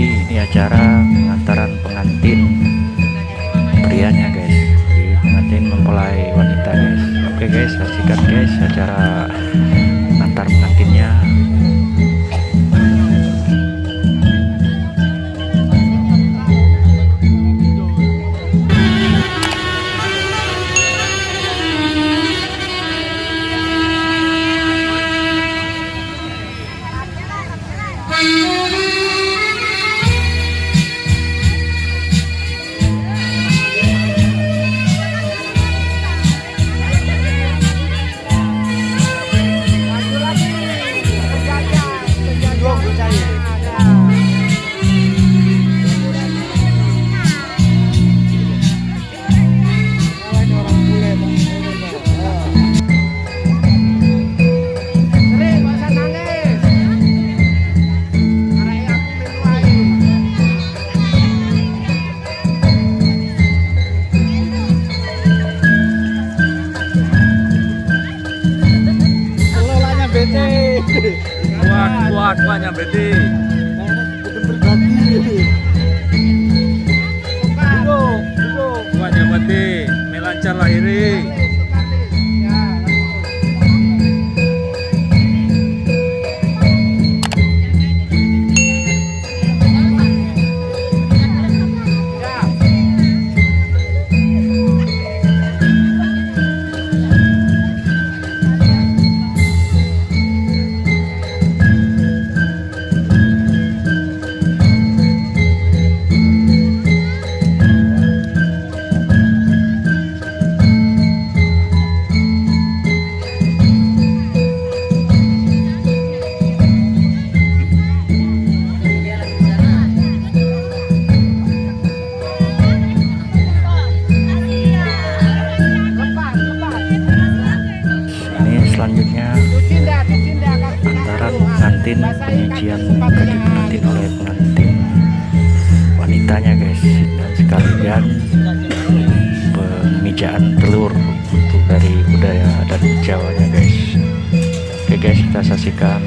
ini acara pengantaran pengantin prianya guys. Di pengantin mempelai wanita guys. Oke guys saksikan guys acara pengantar pengantinnya kuat kuat kuatnya berarti. Kuatnya berarti. Melancar lahiri pengantin penyajian bagi pengantin oleh pengantin wanitanya guys dan sekalian pemijaan telur untuk dari budaya adat Jawanya guys. Oke guys kita saksikan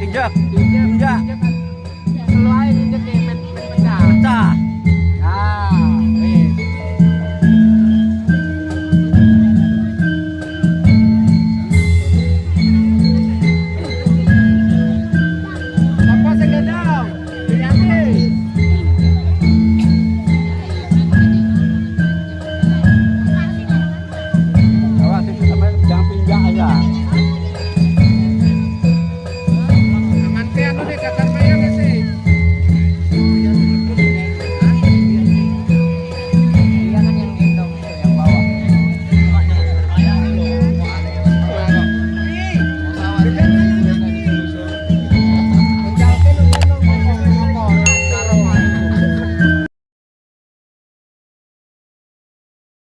injak injak